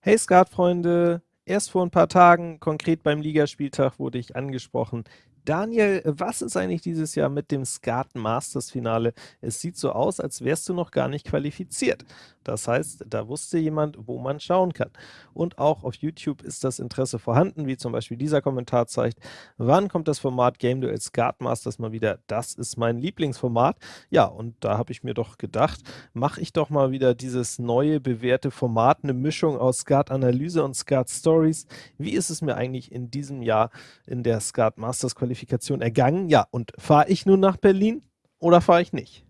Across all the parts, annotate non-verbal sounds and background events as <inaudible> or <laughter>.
Hey Skatfreunde, erst vor ein paar Tagen, konkret beim Ligaspieltag, wurde ich angesprochen. Daniel, was ist eigentlich dieses Jahr mit dem Skat Masters Finale? Es sieht so aus, als wärst du noch gar nicht qualifiziert. Das heißt, da wusste jemand, wo man schauen kann. Und auch auf YouTube ist das Interesse vorhanden, wie zum Beispiel dieser Kommentar zeigt. Wann kommt das Format Game Duel Skat Masters mal wieder? Das ist mein Lieblingsformat. Ja, und da habe ich mir doch gedacht, mache ich doch mal wieder dieses neue, bewährte Format, eine Mischung aus Skat-Analyse und Skat-Stories. Wie ist es mir eigentlich in diesem Jahr in der Skat Masters Qualifikation Qualifikation ergangen. Ja, und fahre ich nun nach Berlin oder fahre ich nicht?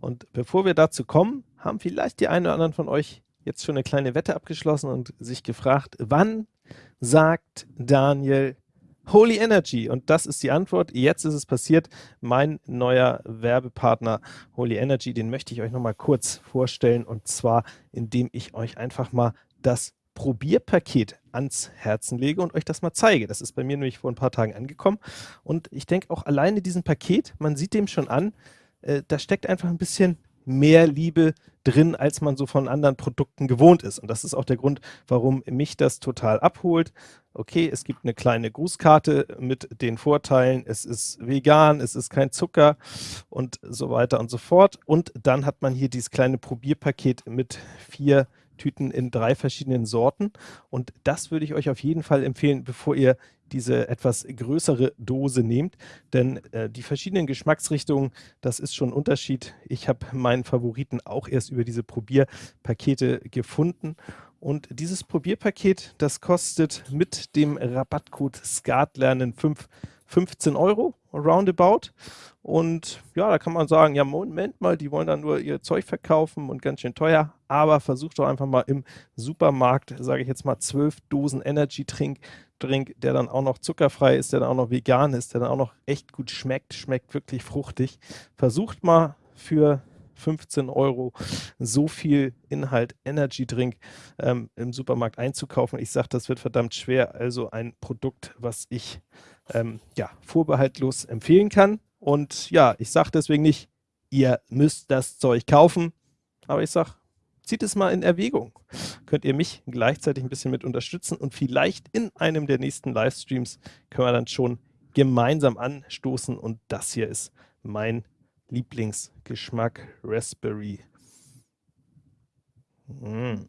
Und bevor wir dazu kommen, haben vielleicht die einen oder anderen von euch jetzt schon eine kleine Wette abgeschlossen und sich gefragt, wann sagt Daniel Holy Energy? Und das ist die Antwort. Jetzt ist es passiert. Mein neuer Werbepartner Holy Energy, den möchte ich euch nochmal kurz vorstellen und zwar, indem ich euch einfach mal das Probierpaket ans Herzen lege und euch das mal zeige. Das ist bei mir nämlich vor ein paar Tagen angekommen und ich denke auch alleine diesen Paket, man sieht dem schon an, äh, da steckt einfach ein bisschen mehr Liebe drin, als man so von anderen Produkten gewohnt ist. Und das ist auch der Grund, warum mich das total abholt. Okay, es gibt eine kleine Grußkarte mit den Vorteilen, es ist vegan, es ist kein Zucker und so weiter und so fort. Und dann hat man hier dieses kleine Probierpaket mit vier Tüten in drei verschiedenen Sorten. Und das würde ich euch auf jeden Fall empfehlen, bevor ihr diese etwas größere Dose nehmt, denn äh, die verschiedenen Geschmacksrichtungen, das ist schon ein Unterschied. Ich habe meinen Favoriten auch erst über diese Probierpakete gefunden und dieses Probierpaket, das kostet mit dem Rabattcode SKATLERNEN 5 15 Euro roundabout. Und ja, da kann man sagen, ja, Moment mal, die wollen dann nur ihr Zeug verkaufen und ganz schön teuer. Aber versucht doch einfach mal im Supermarkt, sage ich jetzt mal, 12 Dosen Energy-Trink, Drink, der dann auch noch zuckerfrei ist, der dann auch noch vegan ist, der dann auch noch echt gut schmeckt, schmeckt wirklich fruchtig. Versucht mal für 15 Euro so viel Inhalt Energy Drink ähm, im Supermarkt einzukaufen. Ich sage, das wird verdammt schwer. Also ein Produkt, was ich ähm, ja, vorbehaltlos empfehlen kann. Und ja, ich sage deswegen nicht, ihr müsst das Zeug kaufen, aber ich sage, zieht es mal in Erwägung. Könnt ihr mich gleichzeitig ein bisschen mit unterstützen und vielleicht in einem der nächsten Livestreams können wir dann schon gemeinsam anstoßen und das hier ist mein Lieblingsgeschmack Raspberry. Mm.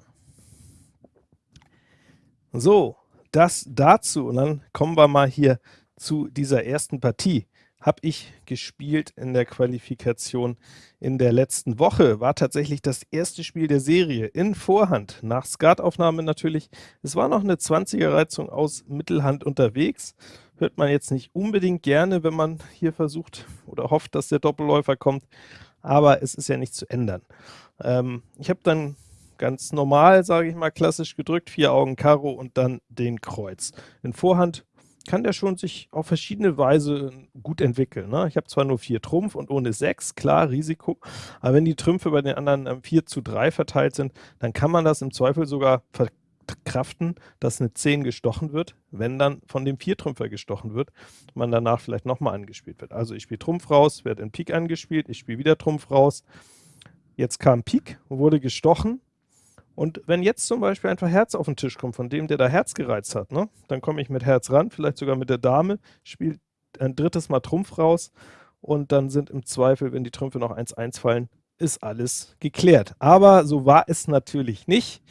So, das dazu und dann kommen wir mal hier zu dieser ersten Partie habe ich gespielt in der Qualifikation in der letzten Woche. War tatsächlich das erste Spiel der Serie in Vorhand, nach Skataufnahme natürlich. Es war noch eine 20er-Reizung aus Mittelhand unterwegs. Hört man jetzt nicht unbedingt gerne, wenn man hier versucht oder hofft, dass der Doppelläufer kommt, aber es ist ja nicht zu ändern. Ähm, ich habe dann ganz normal, sage ich mal, klassisch gedrückt, vier Augen Karo und dann den Kreuz. In Vorhand kann der schon sich auf verschiedene Weise gut entwickeln. Ne? Ich habe zwar nur vier Trumpf und ohne sechs, klar, Risiko, aber wenn die Trümpfe bei den anderen ähm, 4 zu 3 verteilt sind, dann kann man das im Zweifel sogar verkraften, dass eine 10 gestochen wird, wenn dann von dem Viertrümpfer gestochen wird, man danach vielleicht nochmal angespielt wird. Also ich spiele Trumpf raus, werde in Pik angespielt, ich spiele wieder Trumpf raus, jetzt kam Pik, wurde gestochen, und wenn jetzt zum Beispiel einfach Herz auf den Tisch kommt, von dem, der da Herz gereizt hat, ne, dann komme ich mit Herz ran, vielleicht sogar mit der Dame, spiele ein drittes Mal Trumpf raus und dann sind im Zweifel, wenn die Trümpfe noch 1-1 fallen, ist alles geklärt. Aber so war es natürlich nicht.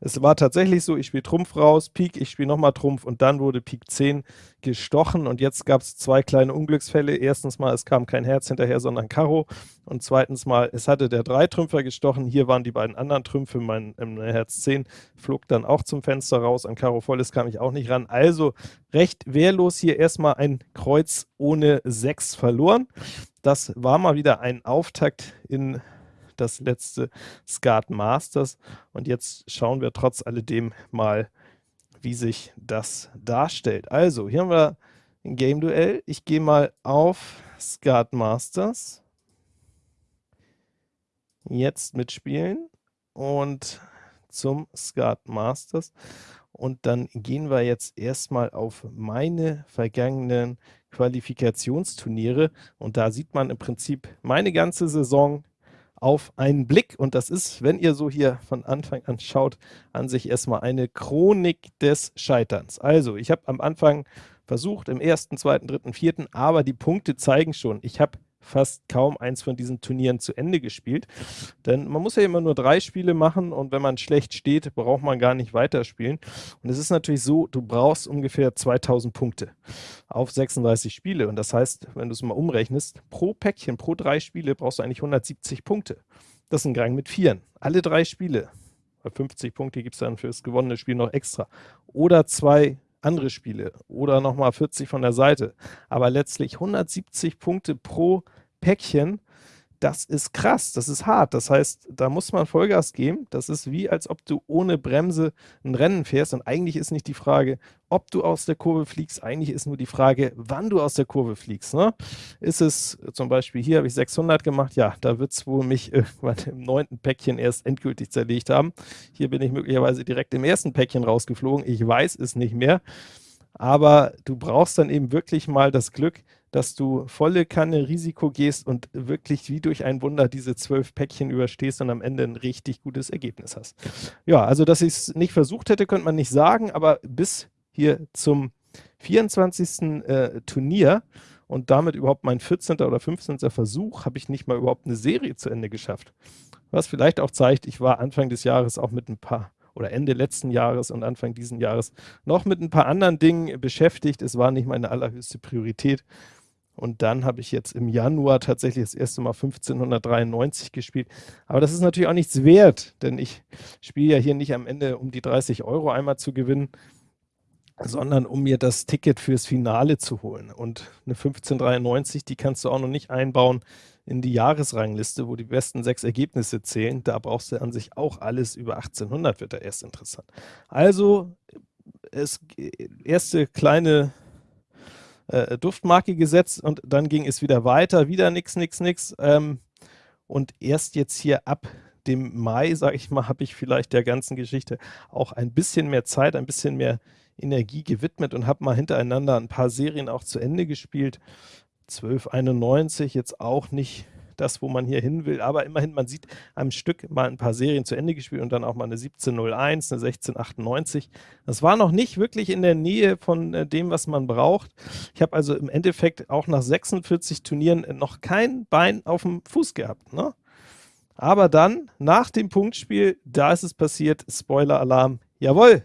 Es war tatsächlich so, ich spiele Trumpf raus, Pik, ich spiele nochmal Trumpf und dann wurde Pik 10 gestochen und jetzt gab es zwei kleine Unglücksfälle. Erstens mal, es kam kein Herz hinterher, sondern Karo und zweitens mal, es hatte der Dreitrümpfer gestochen, hier waren die beiden anderen Trümpfe, mein ähm, Herz 10 flog dann auch zum Fenster raus, an Karo volles kam ich auch nicht ran. Also recht wehrlos hier erstmal ein Kreuz ohne 6 verloren. Das war mal wieder ein Auftakt in das letzte Skat Masters. Und jetzt schauen wir trotz alledem mal, wie sich das darstellt. Also, hier haben wir ein Game-Duell. Ich gehe mal auf Skat Masters. Jetzt mitspielen und zum Skat Masters. Und dann gehen wir jetzt erstmal auf meine vergangenen Qualifikationsturniere. Und da sieht man im Prinzip meine ganze Saison auf einen Blick. Und das ist, wenn ihr so hier von Anfang an schaut, an sich erstmal eine Chronik des Scheiterns. Also, ich habe am Anfang versucht, im ersten, zweiten, dritten, vierten, aber die Punkte zeigen schon, ich habe fast kaum eins von diesen Turnieren zu Ende gespielt. Denn man muss ja immer nur drei Spiele machen und wenn man schlecht steht, braucht man gar nicht weiterspielen. Und es ist natürlich so, du brauchst ungefähr 2000 Punkte auf 36 Spiele. Und das heißt, wenn du es mal umrechnest, pro Päckchen, pro drei Spiele brauchst du eigentlich 170 Punkte. Das ist ein Gang mit Vieren. Alle drei Spiele. Bei 50 Punkte gibt es dann für das gewonnene Spiel noch extra. Oder zwei andere Spiele oder nochmal 40 von der Seite. Aber letztlich 170 Punkte pro Päckchen, das ist krass, das ist hart. Das heißt, da muss man Vollgas geben. Das ist wie, als ob du ohne Bremse ein Rennen fährst. Und eigentlich ist nicht die Frage, ob du aus der Kurve fliegst, eigentlich ist nur die Frage, wann du aus der Kurve fliegst. Ne? Ist es zum Beispiel, hier habe ich 600 gemacht, ja, da wird es wohl mich <laughs> irgendwann im neunten Päckchen erst endgültig zerlegt haben. Hier bin ich möglicherweise direkt im ersten Päckchen rausgeflogen. Ich weiß es nicht mehr. Aber du brauchst dann eben wirklich mal das Glück, dass du volle Kanne Risiko gehst und wirklich wie durch ein Wunder diese zwölf Päckchen überstehst und am Ende ein richtig gutes Ergebnis hast. Ja, also dass ich es nicht versucht hätte, könnte man nicht sagen, aber bis hier zum 24. Äh, Turnier und damit überhaupt mein 14. oder 15. Versuch, habe ich nicht mal überhaupt eine Serie zu Ende geschafft. Was vielleicht auch zeigt, ich war Anfang des Jahres auch mit ein paar oder Ende letzten Jahres und Anfang diesen Jahres noch mit ein paar anderen Dingen beschäftigt. Es war nicht meine allerhöchste Priorität. Und dann habe ich jetzt im Januar tatsächlich das erste Mal 1593 gespielt. Aber das ist natürlich auch nichts wert, denn ich spiele ja hier nicht am Ende, um die 30 Euro einmal zu gewinnen, sondern um mir das Ticket fürs Finale zu holen. Und eine 1593, die kannst du auch noch nicht einbauen in die Jahresrangliste, wo die besten sechs Ergebnisse zählen. Da brauchst du an sich auch alles über 1800, wird da erst interessant. Also, es, erste kleine äh, Duftmarke gesetzt und dann ging es wieder weiter, wieder nix, nix, nix. Ähm, und erst jetzt hier ab dem Mai, sage ich mal, <laughs> habe ich vielleicht der ganzen Geschichte auch ein bisschen mehr Zeit, ein bisschen mehr Energie gewidmet und habe mal hintereinander ein paar Serien auch zu Ende gespielt. 1291 jetzt auch nicht das, wo man hier hin will, aber immerhin, man sieht am Stück mal ein paar Serien zu Ende gespielt und dann auch mal eine 1701, eine 1698. Das war noch nicht wirklich in der Nähe von äh, dem, was man braucht. Ich habe also im Endeffekt auch nach 46 Turnieren noch kein Bein auf dem Fuß gehabt. Ne? Aber dann, nach dem Punktspiel, da ist es passiert, Spoiler-Alarm, jawohl,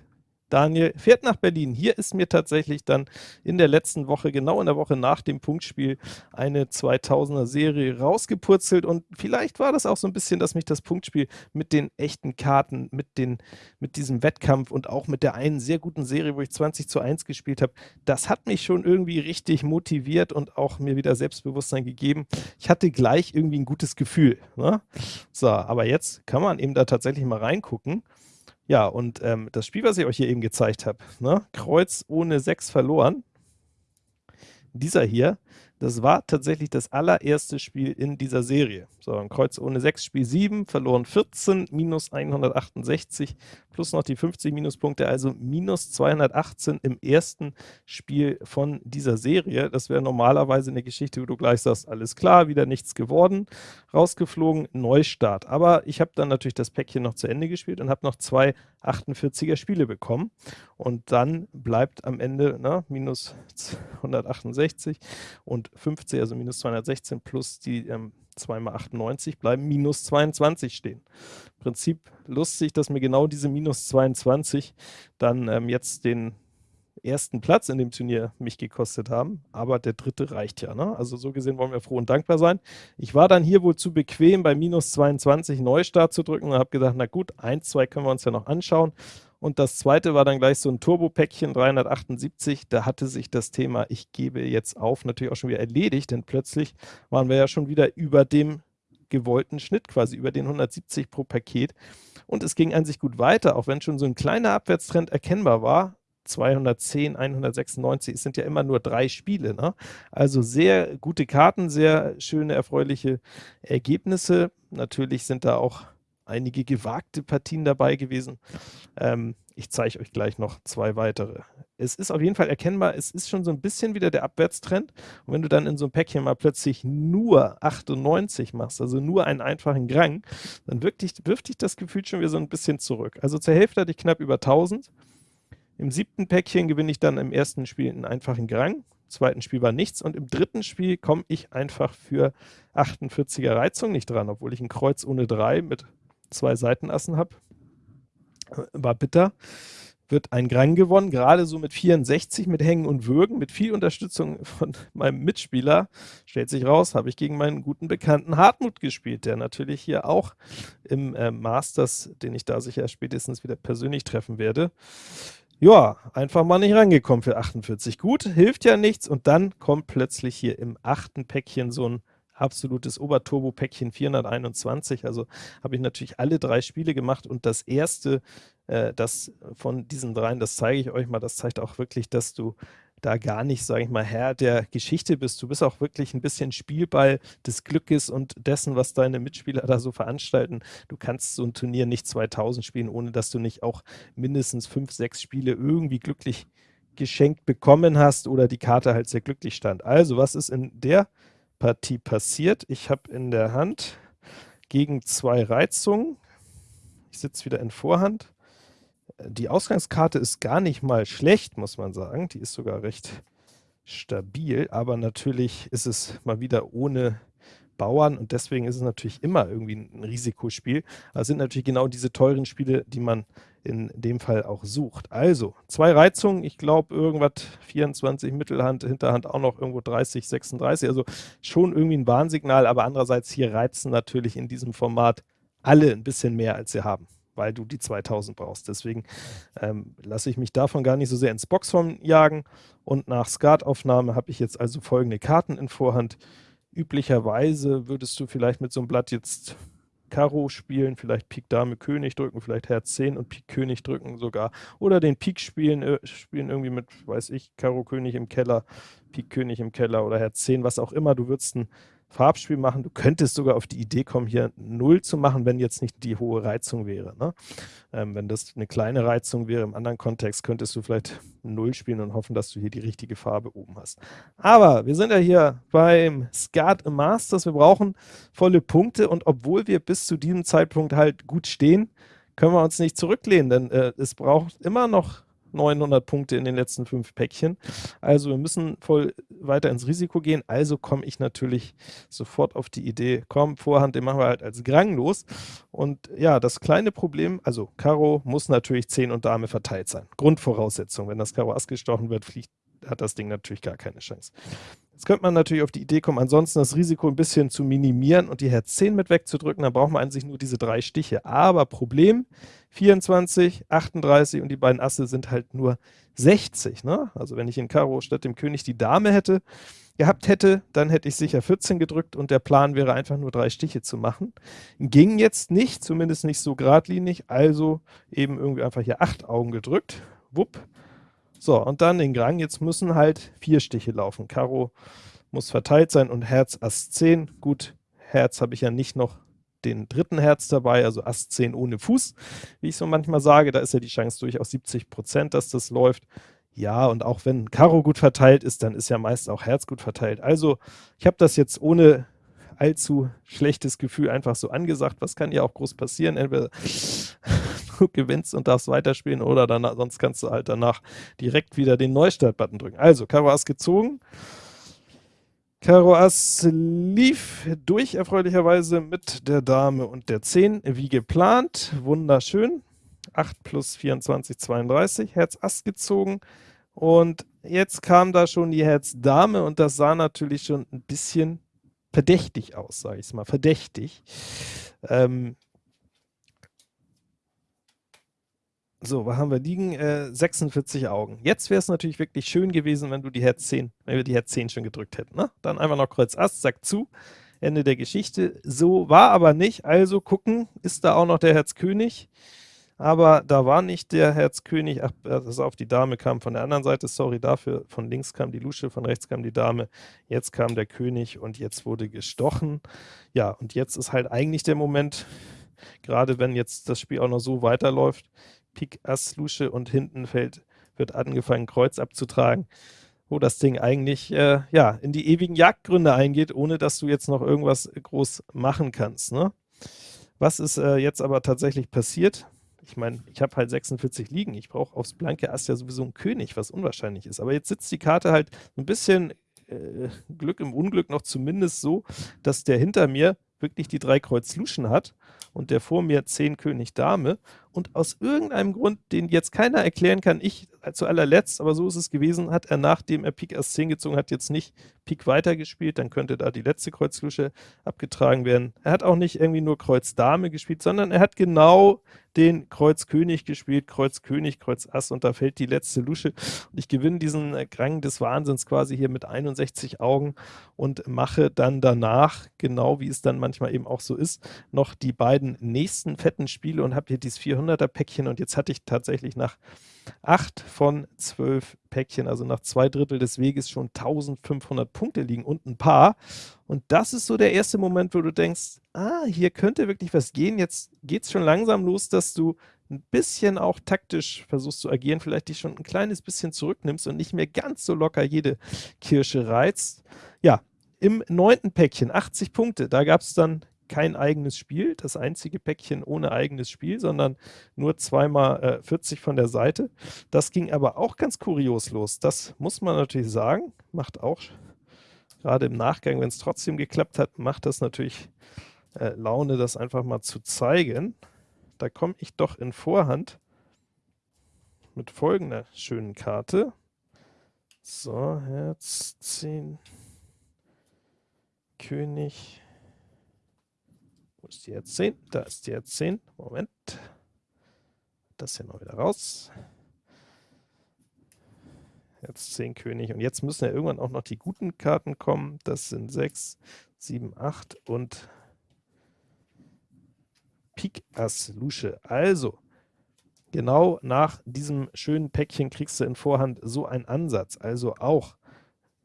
Daniel fährt nach Berlin. Hier ist mir tatsächlich dann in der letzten Woche, genau in der Woche nach dem Punktspiel, eine 2000er Serie rausgepurzelt und vielleicht war das auch so ein bisschen, dass mich das Punktspiel mit den echten Karten, mit, den, mit diesem Wettkampf und auch mit der einen sehr guten Serie, wo ich 20 zu 1 gespielt habe, das hat mich schon irgendwie richtig motiviert und auch mir wieder Selbstbewusstsein gegeben. Ich hatte gleich irgendwie ein gutes Gefühl. Ne? So, aber jetzt kann man eben da tatsächlich mal reingucken. Ja, und ähm, das Spiel, was ich euch hier eben gezeigt habe, ne? Kreuz ohne 6 verloren, dieser hier, das war tatsächlich das allererste Spiel in dieser Serie. So, ein Kreuz ohne 6, Spiel 7, verloren 14, minus 168, plus noch die 50 Minuspunkte, also minus 218 im ersten Spiel von dieser Serie. Das wäre normalerweise eine Geschichte, wo du gleich sagst, alles klar, wieder nichts geworden, rausgeflogen, Neustart. Aber ich habe dann natürlich das Päckchen noch zu Ende gespielt und habe noch zwei 48er Spiele bekommen. Und dann bleibt am Ende na, minus 168 und 50, also minus 216 plus die ähm, 2 mal 98 bleiben minus 22 stehen. Im Prinzip lustig, dass mir genau diese minus 22 dann ähm, jetzt den ersten Platz in dem Turnier mich gekostet haben, aber der dritte reicht ja. Ne? Also so gesehen wollen wir froh und dankbar sein. Ich war dann hier wohl zu bequem, bei minus 22 Neustart zu drücken und habe gedacht, na gut, eins, zwei können wir uns ja noch anschauen. Und das zweite war dann gleich so ein Turbo-Päckchen 378. Da hatte sich das Thema, ich gebe jetzt auf, natürlich auch schon wieder erledigt, denn plötzlich waren wir ja schon wieder über dem gewollten Schnitt, quasi über den 170 pro Paket. Und es ging an sich gut weiter, auch wenn schon so ein kleiner Abwärtstrend erkennbar war. 210, 196, es sind ja immer nur drei Spiele. Ne? Also sehr gute Karten, sehr schöne, erfreuliche Ergebnisse. Natürlich sind da auch einige gewagte Partien dabei gewesen. Ähm, ich zeige euch gleich noch zwei weitere. Es ist auf jeden Fall erkennbar, es ist schon so ein bisschen wieder der Abwärtstrend. Und wenn du dann in so einem Päckchen mal plötzlich nur 98 machst, also nur einen einfachen Grang, dann wirft dich, wirft dich das Gefühl schon wieder so ein bisschen zurück. Also zur Hälfte hatte ich knapp über 1000. Im siebten Päckchen gewinne ich dann im ersten Spiel einen einfachen Grang, im zweiten Spiel war nichts und im dritten Spiel komme ich einfach für 48er Reizung nicht dran, obwohl ich ein Kreuz ohne 3 mit zwei Seitenassen habe. War bitter. Wird ein Grang gewonnen, gerade so mit 64, mit Hängen und Würgen, mit viel Unterstützung von <laughs> meinem Mitspieler. Stellt sich raus, habe ich gegen meinen guten Bekannten Hartmut gespielt, der natürlich hier auch im äh, Masters, den ich da sicher spätestens wieder persönlich treffen werde, ja, einfach mal nicht rangekommen für 48. Gut, hilft ja nichts. Und dann kommt plötzlich hier im achten Päckchen so ein absolutes Oberturbo-Päckchen 421. Also habe ich natürlich alle drei Spiele gemacht und das erste, äh, das von diesen dreien, das zeige ich euch mal, das zeigt auch wirklich, dass du da gar nicht, sage ich mal, Herr der Geschichte bist. Du bist auch wirklich ein bisschen Spielball des Glückes und dessen, was deine Mitspieler da so veranstalten. Du kannst so ein Turnier nicht 2000 spielen, ohne dass du nicht auch mindestens fünf, sechs Spiele irgendwie glücklich geschenkt bekommen hast oder die Karte halt sehr glücklich stand. Also, was ist in der Partie passiert? Ich habe in der Hand gegen zwei Reizungen, ich sitze wieder in Vorhand, die Ausgangskarte ist gar nicht mal schlecht, muss man sagen. Die ist sogar recht stabil, aber natürlich ist es mal wieder ohne Bauern und deswegen ist es natürlich immer irgendwie ein Risikospiel. Das sind natürlich genau diese teuren Spiele, die man in dem Fall auch sucht. Also, zwei Reizungen, ich glaube irgendwas 24 Mittelhand, Hinterhand auch noch irgendwo 30, 36, also schon irgendwie ein Warnsignal, aber andererseits hier reizen natürlich in diesem Format alle ein bisschen mehr, als sie haben weil du die 2000 brauchst. Deswegen ähm, lasse ich mich davon gar nicht so sehr ins Boxhorn jagen. Und nach Skataufnahme habe ich jetzt also folgende Karten in Vorhand. Üblicherweise würdest du vielleicht mit so einem Blatt jetzt Karo spielen, vielleicht Pik Dame König drücken, vielleicht Herz 10 und Pik König drücken sogar. Oder den Pik spielen, äh, spielen irgendwie mit, weiß ich, Karo König im Keller, Pik König im Keller oder Herz 10, was auch immer. Du würdest ein Farbspiel machen. Du könntest sogar auf die Idee kommen, hier 0 zu machen, wenn jetzt nicht die hohe Reizung wäre. Ne? Ähm, wenn das eine kleine Reizung wäre im anderen Kontext, könntest du vielleicht 0 spielen und hoffen, dass du hier die richtige Farbe oben hast. Aber wir sind ja hier beim Skat Masters. Wir brauchen volle Punkte und obwohl wir bis zu diesem Zeitpunkt halt gut stehen, können wir uns nicht zurücklehnen, denn äh, es braucht immer noch 900 Punkte in den letzten fünf Päckchen. Also wir müssen voll weiter ins Risiko gehen. Also komme ich natürlich sofort auf die Idee, komm, Vorhand, den machen wir halt als Grang los. Und ja, das kleine Problem, also Karo muss natürlich 10 und Dame verteilt sein. Grundvoraussetzung. Wenn das Karo Ass gestochen wird, fliegt, hat das Ding natürlich gar keine Chance. Jetzt könnte man natürlich auf die Idee kommen, ansonsten das Risiko ein bisschen zu minimieren und die Herz 10 mit wegzudrücken, dann braucht man an sich nur diese drei Stiche. Aber Problem, 24, 38 und die beiden Asse sind halt nur 60. Ne? Also wenn ich in Karo statt dem König die Dame hätte, gehabt hätte, dann hätte ich sicher 14 gedrückt und der Plan wäre einfach nur drei Stiche zu machen. Ging jetzt nicht, zumindest nicht so geradlinig, also eben irgendwie einfach hier acht Augen gedrückt. Wupp, so, und dann den Grang. Jetzt müssen halt vier Stiche laufen. Karo muss verteilt sein und Herz Ass 10. Gut, Herz habe ich ja nicht noch den dritten Herz dabei, also Ass 10 ohne Fuß, wie ich so manchmal sage. Da ist ja die Chance durchaus 70 Prozent, dass das läuft. Ja, und auch wenn Karo gut verteilt ist, dann ist ja meist auch Herz gut verteilt. Also, ich habe das jetzt ohne allzu schlechtes Gefühl einfach so angesagt. Was kann ja auch groß passieren? Entweder <laughs> gewinnst und darfst weiterspielen oder danach, sonst kannst du halt danach direkt wieder den Neustart-Button drücken. Also, Karo Ass gezogen. Karo Ass lief durch erfreulicherweise mit der Dame und der 10, wie geplant. Wunderschön. 8 plus 24, 32. Herz Ass gezogen. Und jetzt kam da schon die Herz Dame und das sah natürlich schon ein bisschen verdächtig aus, sage ich es mal. Verdächtig. Ähm, So, wo haben wir liegen? Äh, 46 Augen. Jetzt wäre es natürlich wirklich schön gewesen, wenn du die Herz 10, wenn wir die Herz 10 schon gedrückt hätten. Ne? Dann einfach noch Kreuz Ass, Sack zu, Ende der Geschichte. So war aber nicht, also gucken, ist da auch noch der Herz König? Aber da war nicht der Herz König, ach, das auf die Dame kam von der anderen Seite, sorry dafür, von links kam die Lusche, von rechts kam die Dame, jetzt kam der König und jetzt wurde gestochen. Ja, und jetzt ist halt eigentlich der Moment, gerade wenn jetzt das Spiel auch noch so weiterläuft, Pik Ass Lusche und hinten fällt, wird angefangen Kreuz abzutragen, wo das Ding eigentlich äh, ja, in die ewigen Jagdgründe eingeht, ohne dass du jetzt noch irgendwas groß machen kannst. Ne? Was ist äh, jetzt aber tatsächlich passiert? Ich meine, ich habe halt 46 liegen, ich brauche aufs blanke Ass ja sowieso einen König, was unwahrscheinlich ist. Aber jetzt sitzt die Karte halt ein bisschen äh, Glück im Unglück noch zumindest so, dass der hinter mir wirklich die drei Kreuz Luschen hat und der vor mir 10 König Dame und aus irgendeinem Grund, den jetzt keiner erklären kann, ich zu allerletzt, aber so ist es gewesen, hat er nachdem er Pik Ass 10 gezogen hat, jetzt nicht Pik weitergespielt, dann könnte da die letzte Kreuzlusche abgetragen werden. Er hat auch nicht irgendwie nur Kreuz Dame gespielt, sondern er hat genau den Kreuz König gespielt, Kreuz König, Kreuz Ass und da fällt die letzte Lusche und ich gewinne diesen äh, Rang des Wahnsinns quasi hier mit 61 Augen und mache dann danach, genau wie es dann manchmal eben auch so ist, noch die beiden nächsten fetten Spiele und habe hier dieses 400er Päckchen und jetzt hatte ich tatsächlich nach 8 von 12 Päckchen, also nach zwei Drittel des Weges schon 1500 Punkte liegen und ein paar. Und das ist so der erste Moment, wo du denkst, ah, hier könnte wirklich was gehen. Jetzt geht es schon langsam los, dass du ein bisschen auch taktisch versuchst zu agieren, vielleicht dich schon ein kleines bisschen zurücknimmst und nicht mehr ganz so locker jede Kirsche reizt. Ja, im neunten Päckchen, 80 Punkte, da gab es dann kein eigenes Spiel, das einzige Päckchen ohne eigenes Spiel, sondern nur zweimal äh, 40 von der Seite. Das ging aber auch ganz kurios los. Das muss man natürlich sagen, macht auch gerade im Nachgang, wenn es trotzdem geklappt hat, macht das natürlich äh, Laune, das einfach mal zu zeigen. Da komme ich doch in Vorhand mit folgender schönen Karte. So, Herz 10, König, ist die jetzt 10? Da ist die jetzt 10. Moment. Das hier noch wieder raus. Jetzt 10 König. Und jetzt müssen ja irgendwann auch noch die guten Karten kommen. Das sind 6, 7, 8 und Pik Ass Lusche. Also, genau nach diesem schönen Päckchen kriegst du in Vorhand so einen Ansatz. Also auch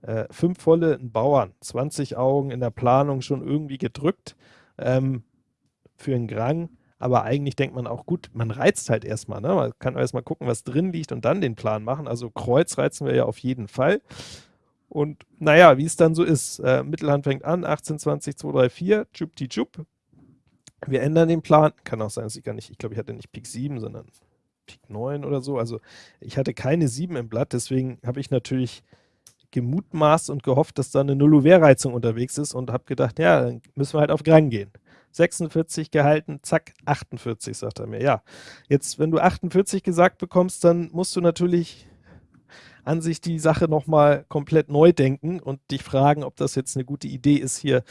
äh, fünf volle Bauern, 20 Augen in der Planung schon irgendwie gedrückt ähm, für einen Grang, aber eigentlich denkt man auch, gut, man reizt halt erstmal, ne? man kann erstmal gucken, was drin liegt und dann den Plan machen, also Kreuz reizen wir ja auf jeden Fall. Und naja, wie es dann so ist, äh, Mittelhand fängt an, 18, 20, 2, 3, 4, tschupti tschup. Wir ändern den Plan, kann auch sein, dass ich gar nicht, ich glaube, ich hatte nicht Pik 7, sondern Pik 9 oder so, also ich hatte keine 7 im Blatt, deswegen habe ich natürlich gemutmaßt und gehofft, dass da eine Nullouvert-Reizung unterwegs ist und habe gedacht, ja, dann müssen wir halt auf Grang gehen. 46 gehalten, zack, 48, sagt er mir. Ja, jetzt, wenn du 48 gesagt bekommst, dann musst du natürlich an sich die Sache nochmal komplett neu denken und dich fragen, ob das jetzt eine gute Idee ist, hier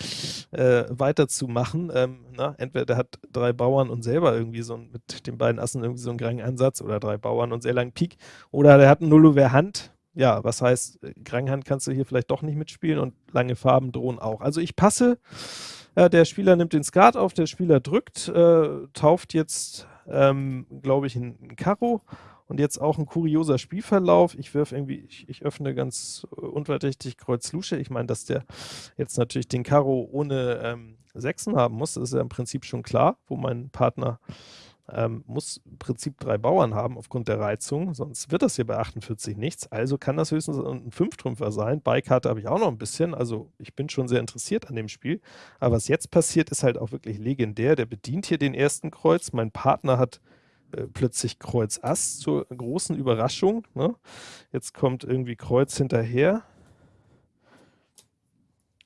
äh, weiterzumachen. Ähm, na, entweder der hat drei Bauern und selber irgendwie so mit den beiden Assen irgendwie so einen Grang-Ansatz oder drei Bauern und sehr langen Pik oder der hat einen Nullover Hand ja, was heißt, äh, Kranghand kannst du hier vielleicht doch nicht mitspielen und lange Farben drohen auch. Also ich passe, äh, der Spieler nimmt den Skat auf, der Spieler drückt, äh, tauft jetzt, ähm, glaube ich, ein, Karo und jetzt auch ein kurioser Spielverlauf. Ich wirf irgendwie, ich, ich öffne ganz unverdächtig Kreuz Lusche. Ich meine, dass der jetzt natürlich den Karo ohne ähm, Sechsen haben muss, ist ja im Prinzip schon klar, wo mein Partner ähm, muss im Prinzip drei Bauern haben aufgrund der Reizung, sonst wird das hier bei 48 nichts. Also kann das höchstens ein Fünftrümpfer sein. Beikarte habe ich auch noch ein bisschen, also ich bin schon sehr interessiert an dem Spiel. Aber was jetzt passiert, ist halt auch wirklich legendär. Der bedient hier den ersten Kreuz. Mein Partner hat äh, plötzlich Kreuz Ass zur großen Überraschung. Ne? Jetzt kommt irgendwie Kreuz hinterher.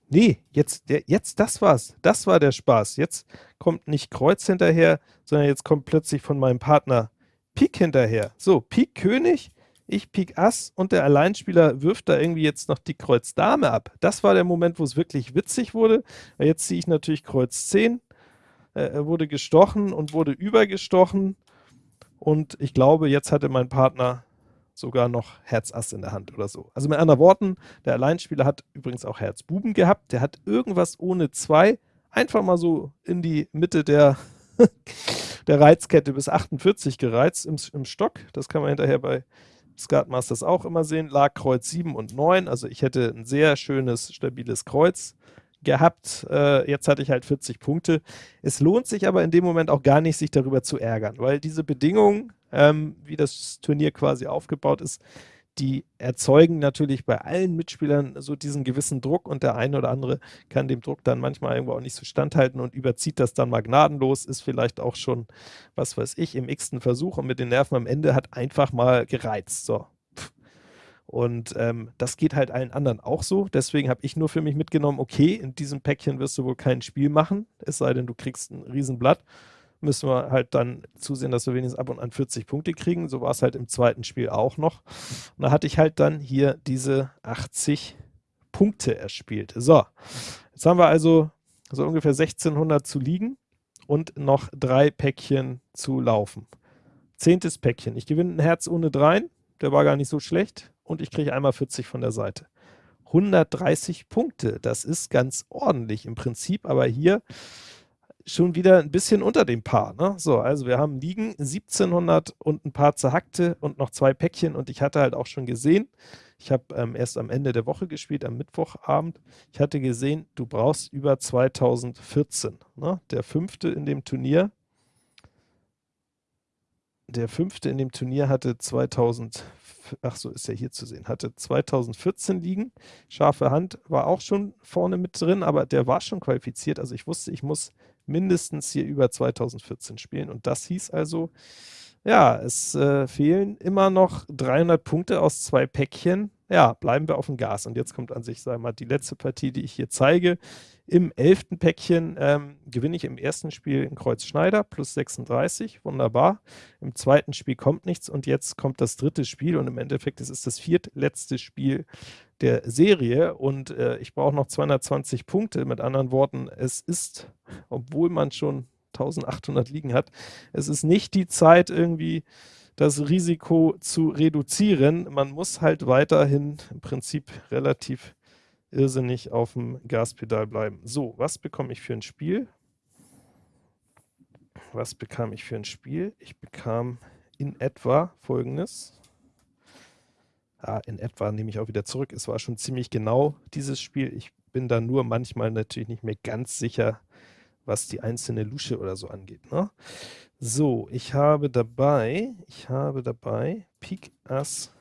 Nee, jetzt, der, jetzt das war's. Das war der Spaß. Jetzt kommt nicht Kreuz hinterher, sondern jetzt kommt plötzlich von meinem Partner Pik hinterher. So, Pik König, ich Pik Ass und der Alleinspieler wirft da irgendwie jetzt noch die Kreuz Dame ab. Das war der Moment, wo es wirklich witzig wurde. Jetzt ziehe ich natürlich Kreuz 10, äh, wurde gestochen und wurde übergestochen. Und ich glaube, jetzt hatte mein Partner sogar noch Herz Ass in der Hand oder so. Also mit anderen Worten, der Alleinspieler hat übrigens auch Herz Buben gehabt, der hat irgendwas ohne zwei einfach mal so in die Mitte der, <laughs> der Reizkette bis 48 gereizt im, im Stock. Das kann man hinterher bei Skatmasters auch immer sehen. Lag Kreuz 7 und 9, also ich hätte ein sehr schönes, stabiles Kreuz gehabt. Äh, jetzt hatte ich halt 40 Punkte. Es lohnt sich aber in dem Moment auch gar nicht, sich darüber zu ärgern, weil diese Bedingungen, ähm, wie das Turnier quasi aufgebaut ist, die erzeugen natürlich bei allen Mitspielern so diesen gewissen Druck und der eine oder andere kann dem Druck dann manchmal irgendwo auch nicht so standhalten und überzieht das dann mal gnadenlos, ist vielleicht auch schon, was weiß ich, im x-ten Versuch und mit den Nerven am Ende hat einfach mal gereizt. So, und ähm, das geht halt allen anderen auch so. Deswegen habe ich nur für mich mitgenommen, okay, in diesem Päckchen wirst du wohl kein Spiel machen, es sei denn, du kriegst ein Riesenblatt. Müssen wir halt dann zusehen, dass wir wenigstens ab und an 40 Punkte kriegen. So war es halt im zweiten Spiel auch noch. Und da hatte ich halt dann hier diese 80 Punkte erspielt. So, jetzt haben wir also so ungefähr 1600 zu liegen und noch drei Päckchen zu laufen. Zehntes Päckchen. Ich gewinne ein Herz ohne dreien. Der war gar nicht so schlecht und ich kriege einmal 40 von der Seite. 130 Punkte, das ist ganz ordentlich im Prinzip, aber hier schon wieder ein bisschen unter dem Paar. Ne? So, also wir haben liegen 1700 und ein paar zerhackte und noch zwei Päckchen und ich hatte halt auch schon gesehen, ich habe ähm, erst am Ende der Woche gespielt, am Mittwochabend, ich hatte gesehen, du brauchst über 2014. Ne? Der fünfte in dem Turnier, der fünfte in dem Turnier hatte 2014 ach so, ist ja hier zu sehen, hatte 2014 liegen. Scharfe Hand war auch schon vorne mit drin, aber der war schon qualifiziert. Also ich wusste, ich muss mindestens hier über 2014 spielen. Und das hieß also, ja, es äh, fehlen immer noch 300 Punkte aus zwei Päckchen. Ja, bleiben wir auf dem Gas. Und jetzt kommt an sich, wir mal, die letzte Partie, die ich hier zeige. Im elften Päckchen ähm, gewinne ich im ersten Spiel in Kreuz Schneider plus 36, wunderbar. Im zweiten Spiel kommt nichts und jetzt kommt das dritte Spiel und im Endeffekt ist es das viertletzte Spiel der Serie und äh, ich brauche noch 220 Punkte. Mit anderen Worten, es ist, obwohl man schon 1800 liegen hat, es ist nicht die Zeit irgendwie das Risiko zu reduzieren. Man muss halt weiterhin im Prinzip relativ irrsinnig auf dem Gaspedal bleiben. So, was bekomme ich für ein Spiel? Was bekam ich für ein Spiel? Ich bekam in etwa folgendes. Ah, in etwa nehme ich auch wieder zurück. Es war schon ziemlich genau dieses Spiel. Ich bin da nur manchmal natürlich nicht mehr ganz sicher, was die einzelne Lusche oder so angeht. Ne? So, ich habe dabei, ich habe dabei Pik Ass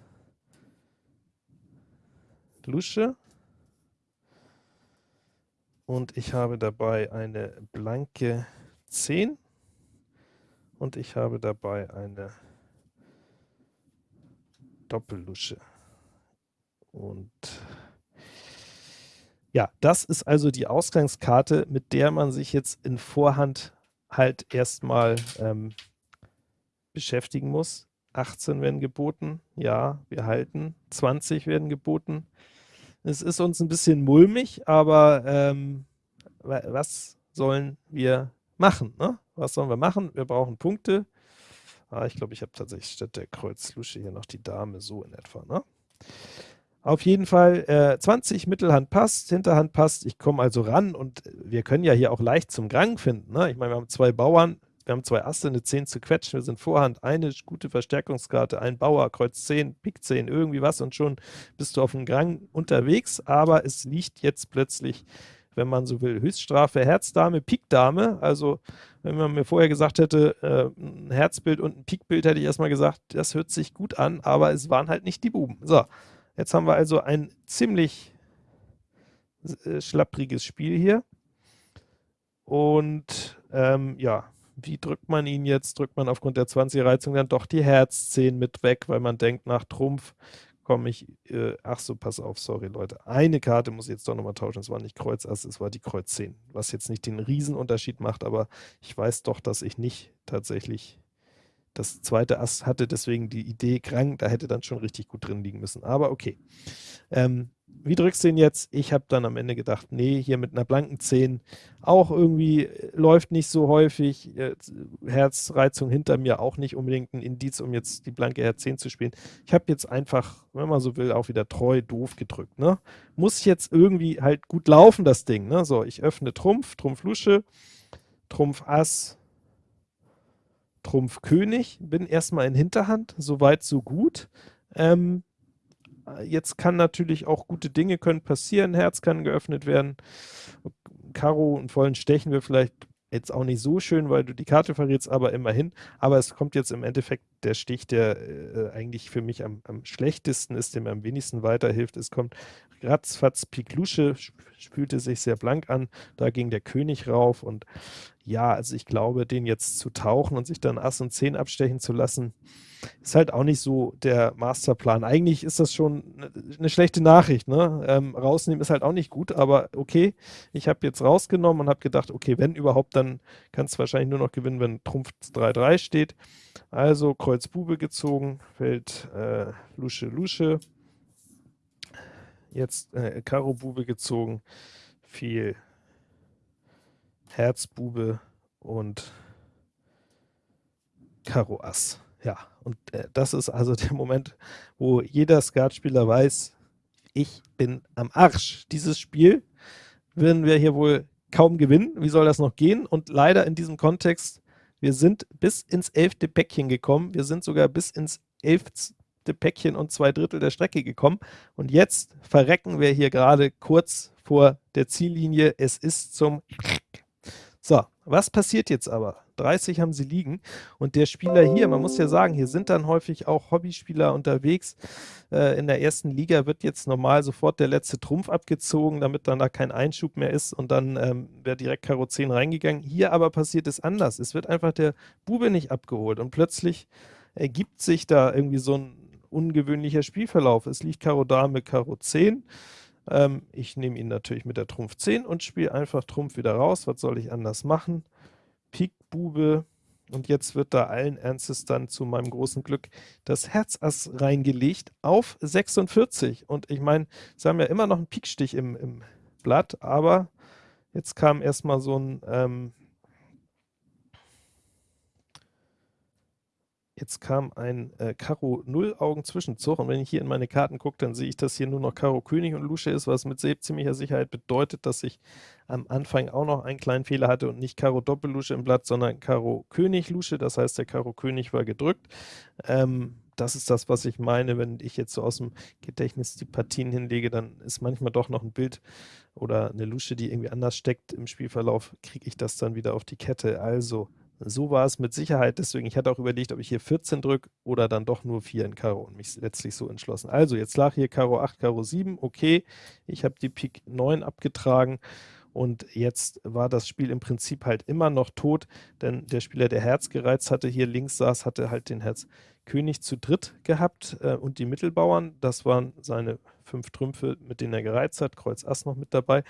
Lusche und ich habe dabei eine blanke 10 und ich habe dabei eine Doppellusche. Und ja, das ist also die Ausgangskarte, mit der man sich jetzt in Vorhand halt erstmal ähm, beschäftigen muss. 18 werden geboten, ja, wir halten. 20 werden geboten, es ist uns ein bisschen mulmig, aber ähm, was sollen wir machen? Ne? Was sollen wir machen? Wir brauchen Punkte. Ah, ich glaube, ich habe tatsächlich statt der Kreuzlusche hier noch die Dame so in etwa. Ne? Auf jeden Fall äh, 20, Mittelhand passt, Hinterhand passt. Ich komme also ran und wir können ja hier auch leicht zum Gang finden. Ne? Ich meine, wir haben zwei Bauern, wir haben zwei Asse, eine 10 zu quetschen, wir sind Vorhand, eine gute Verstärkungskarte, ein Bauer, Kreuz 10, Pik 10, irgendwie was und schon bist du auf dem Gang unterwegs, aber es liegt jetzt plötzlich, wenn man so will, Höchststrafe, Herzdame, Pikdame, also wenn man mir vorher gesagt hätte, äh, ein Herzbild und ein Pikbild, hätte ich erstmal gesagt, das hört sich gut an, aber es waren halt nicht die Buben. So, jetzt haben wir also ein ziemlich äh, schlappriges Spiel hier. Und ähm, ja, wie drückt man ihn jetzt? Drückt man aufgrund der 20er-Reizung dann doch die Herz 10 mit weg, weil man denkt, nach Trumpf komme ich, äh, ach so, pass auf, sorry Leute, eine Karte muss ich jetzt doch nochmal tauschen, es war nicht Kreuz Ass, es war die Kreuz 10, was jetzt nicht den Riesenunterschied macht, aber ich weiß doch, dass ich nicht tatsächlich das zweite Ass hatte, deswegen die Idee krank, da hätte dann schon richtig gut drin liegen müssen, aber okay. Ähm, wie drückst du ihn jetzt? Ich habe dann am Ende gedacht, nee, hier mit einer blanken 10 auch irgendwie äh, läuft nicht so häufig. Herzreizung hinter mir auch nicht unbedingt ein Indiz, um jetzt die blanke Herz 10 zu spielen. Ich habe jetzt einfach, wenn man so will, auch wieder treu doof gedrückt. Ne? Muss jetzt irgendwie halt gut laufen, das Ding. Ne? So, ich öffne Trumpf, Trumpf Lusche, Trumpf Ass, Trumpf König, bin erstmal in Hinterhand, soweit so gut. Ähm, Jetzt kann natürlich auch gute Dinge können passieren, Herz kann geöffnet werden, Karo und vollen Stechen wir vielleicht jetzt auch nicht so schön, weil du die Karte verrätst, aber immerhin. Aber es kommt jetzt im Endeffekt der Stich, der äh, eigentlich für mich am, am, schlechtesten ist, der mir am wenigsten weiterhilft. Es kommt ratzfatz Pik Lusche, spülte sich sehr blank an, da ging der König rauf und ja, also ich glaube, den jetzt zu tauchen und sich dann Ass und 10 abstechen zu lassen, ist halt auch nicht so der Masterplan. Eigentlich ist das schon eine schlechte Nachricht. Ne? Ähm, rausnehmen ist halt auch nicht gut, aber okay, ich habe jetzt rausgenommen und habe gedacht, okay, wenn überhaupt, dann kannst du wahrscheinlich nur noch gewinnen, wenn Trumpf 3-3 steht. Also Kreuz Bube gezogen, fällt äh, Lusche Lusche. Jetzt äh, Karo Bube gezogen, viel Herz Bube und Karo Ass. Ja, und äh, das ist also der Moment, wo jeder Skatspieler weiß, ich bin am Arsch. Dieses Spiel werden wir hier wohl kaum gewinnen. Wie soll das noch gehen? Und leider in diesem Kontext, wir sind bis ins elfte Päckchen gekommen. Wir sind sogar bis ins elfte Päckchen und zwei Drittel der Strecke gekommen. Und jetzt verrecken wir hier gerade kurz vor der Ziellinie. Es ist zum so, was passiert jetzt aber? 30 haben sie liegen und der Spieler hier, man muss ja sagen, hier sind dann häufig auch Hobbyspieler unterwegs. Äh, in der ersten Liga wird jetzt normal sofort der letzte Trumpf abgezogen, damit dann da kein Einschub mehr ist und dann ähm, wäre direkt Karo 10 reingegangen. Hier aber passiert es anders. Es wird einfach der Bube nicht abgeholt und plötzlich ergibt sich da irgendwie so ein ungewöhnlicher Spielverlauf. Es liegt Karo Dame, Karo 10 ähm, ich nehme ihn natürlich mit der Trumpf 10 und spiele einfach Trumpf wieder raus. Was soll ich anders machen? Pik, Bube. Und jetzt wird da allen Ernstes dann zu meinem großen Glück das Herzass reingelegt auf 46. Und ich meine, sie haben ja immer noch einen Pikstich im, im Blatt, aber jetzt kam erstmal so ein ähm, Jetzt kam ein äh, Karo Null Augen Zwischenzug und wenn ich hier in meine Karten gucke, dann sehe ich, dass hier nur noch Karo König und Lusche ist, was mit ziemlicher Sicherheit bedeutet, dass ich am Anfang auch noch einen kleinen Fehler hatte und nicht Karo Doppellusche im Blatt, sondern Karo König Lusche, das heißt, der Karo König war gedrückt. Ähm, das ist das, was ich meine, wenn ich jetzt so aus dem Gedächtnis die Partien hinlege, dann ist manchmal doch noch ein Bild oder eine Lusche, die irgendwie anders steckt im Spielverlauf, kriege ich das dann wieder auf die Kette. Also so war es mit Sicherheit, deswegen, ich hatte auch überlegt, ob ich hier 14 drücke oder dann doch nur 4 in Karo und mich letztlich so entschlossen. Also, jetzt lag hier Karo 8, Karo 7, okay, ich habe die Pik 9 abgetragen. Und jetzt war das Spiel im Prinzip halt immer noch tot, denn der Spieler, der Herz gereizt hatte, hier links saß, hatte halt den Herz König zu dritt gehabt äh, und die Mittelbauern, das waren seine fünf Trümpfe, mit denen er gereizt hat, Kreuz Ass noch mit dabei.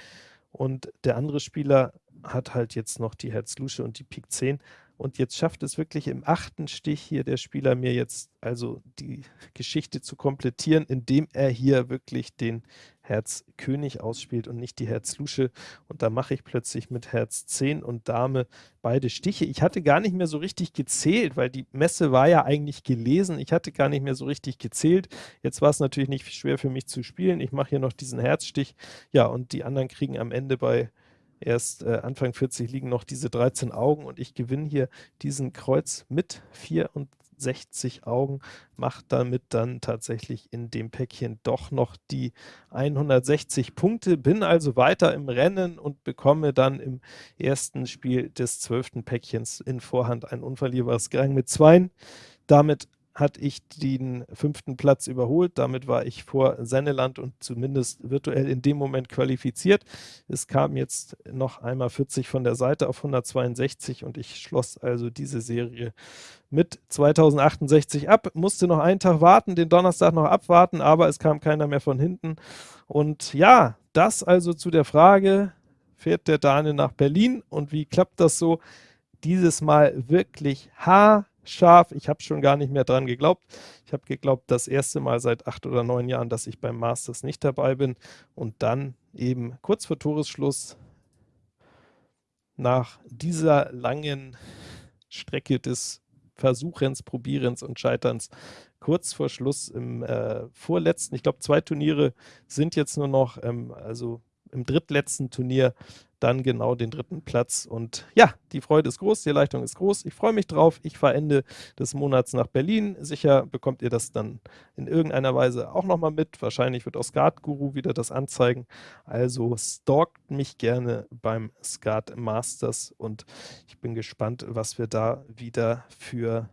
Und der andere Spieler hat halt jetzt noch die Herz Lusche und die Pik 10 und jetzt schafft es wirklich im achten Stich hier der Spieler mir jetzt also die Geschichte zu komplettieren, indem er hier wirklich den Herz König ausspielt und nicht die Herz Lusche. Und da mache ich plötzlich mit Herz 10 und Dame beide Stiche. Ich hatte gar nicht mehr so richtig gezählt, weil die Messe war ja eigentlich gelesen. Ich hatte gar nicht mehr so richtig gezählt. Jetzt war es natürlich nicht schwer für mich zu spielen. Ich mache hier noch diesen Herzstich. Ja, und die anderen kriegen am Ende bei erst äh, Anfang 40 liegen noch diese 13 Augen und ich gewinne hier diesen Kreuz mit 64 Augen, macht damit dann tatsächlich in dem Päckchen doch noch die 160 Punkte, bin also weiter im Rennen und bekomme dann im ersten Spiel des zwölften Päckchens in Vorhand ein unverlierbares Gang mit Zweien. Damit hatte ich den fünften Platz überholt. Damit war ich vor Senneland und zumindest virtuell in dem Moment qualifiziert. Es kam jetzt noch einmal 40 von der Seite auf 162 und ich schloss also diese Serie mit 2068 ab. Musste noch einen Tag warten, den Donnerstag noch abwarten, aber es kam keiner mehr von hinten. Und ja, das also zu der Frage, fährt der Dane nach Berlin und wie klappt das so? Dieses Mal wirklich haarscharf scharf. Ich habe schon gar nicht mehr dran geglaubt. Ich habe geglaubt, das erste Mal seit acht oder neun Jahren, dass ich beim Masters nicht dabei bin. Und dann eben kurz vor Toresschluss nach dieser langen Strecke des Versuchens, Probierens und Scheiterns kurz vor Schluss im äh, vorletzten, ich glaube zwei Turniere sind jetzt nur noch, ähm, also im drittletzten Turnier dann genau den dritten Platz. Und ja, die Freude ist groß, die Erleichterung ist groß. Ich freue mich drauf. Ich fahre Ende des Monats nach Berlin. Sicher bekommt ihr das dann in irgendeiner Weise auch nochmal mit. Wahrscheinlich wird auch Skat Guru wieder das anzeigen. Also stalkt mich gerne beim Skat Masters und ich bin gespannt, was wir da wieder für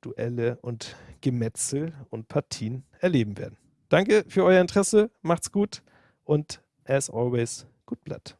Duelle und Gemetzel und Partien erleben werden. Danke für euer Interesse, macht's gut und as always, gut Blatt.